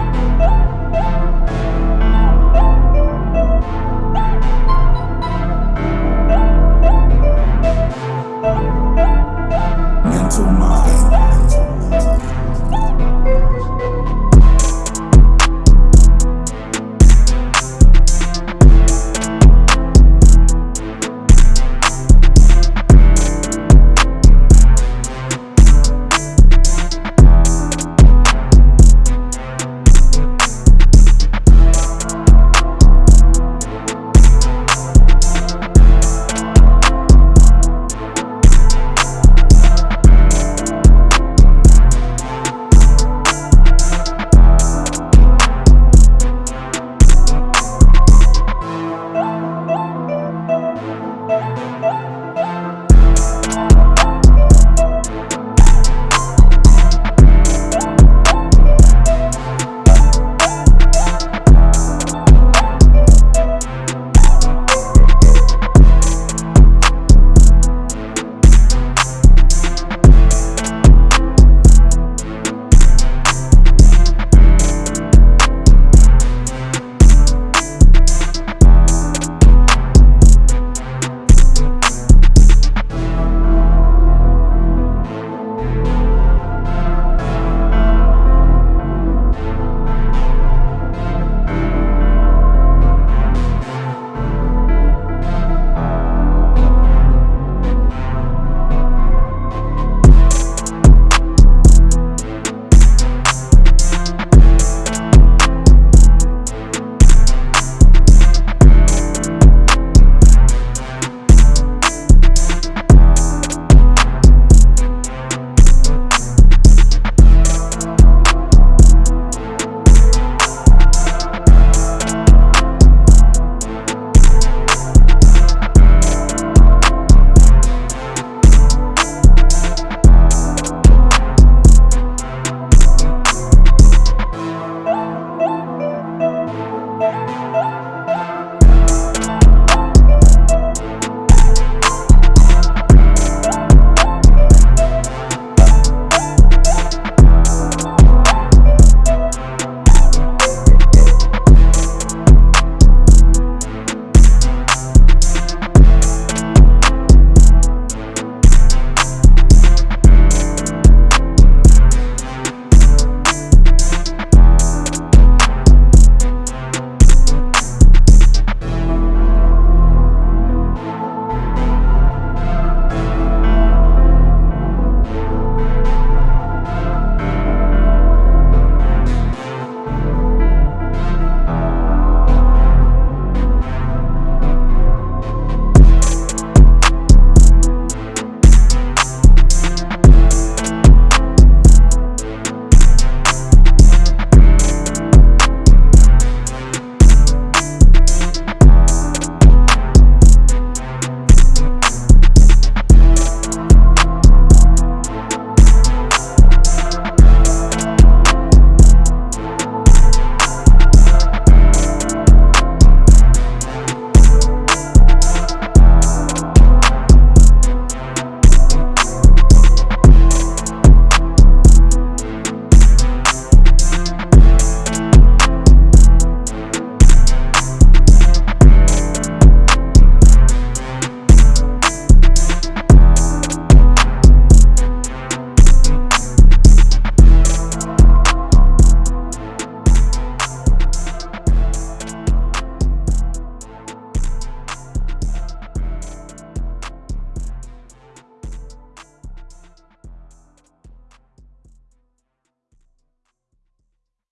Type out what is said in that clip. Oh,